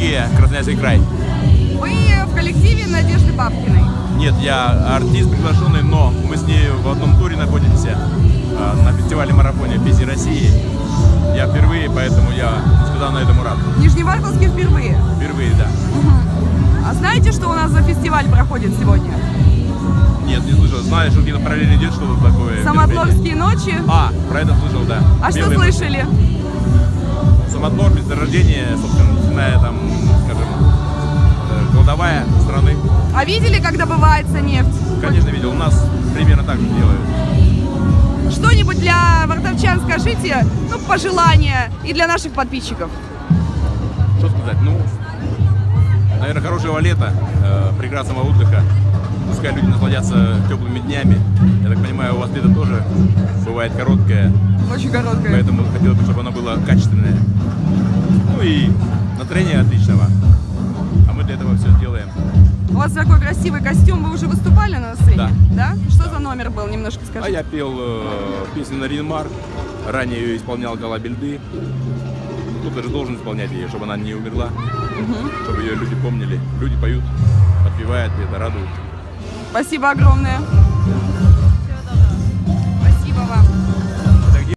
Адыгея, Красноярский край. Вы в коллективе Надежды Бабкиной. Нет, я артист приглашенный, но мы с ней в одном туре находимся э, на фестивале марафоне песни России. Я впервые, поэтому я сказал на этом рад. Нижневартовске впервые. Впервые, да. А знаете, что у нас за фестиваль проходит сегодня? Нет, не слышал. Знаю, что где-то параллельно идет что-то такое. Самотлорские ночи. А, про это слышал, да. А что Белые ночи. Самотлор, месторождение, собственно, нефтяная там, скажем, э, кладовая страны. А видели, как добывается нефть? Конечно, видел. У нас примерно так же делают. Что-нибудь для вартовчан скажите, ну, пожелания и для наших подписчиков. Что сказать? Ну, наверное, хорошего лета, э, прекрасного отдыха. Пускай люди насладятся теплыми днями. Я так понимаю, у вас лето тоже бывает короткое, Очень короткое. поэтому хотелось бы, чтобы оно было качественное. Ну и настроение отличного. А мы для этого все делаем. У вас такой красивый костюм, вы уже выступали на сцене? Да. Что за номер был? Немножко А скажите. я пел э, песню на Ринмар. Ранее ее исполнял Гала Бельды. Кто-то же должен исполнять ее, чтобы она не умерла, чтобы ее люди помнили. Люди поют, подпевают, и это радует. Спасибо огромное.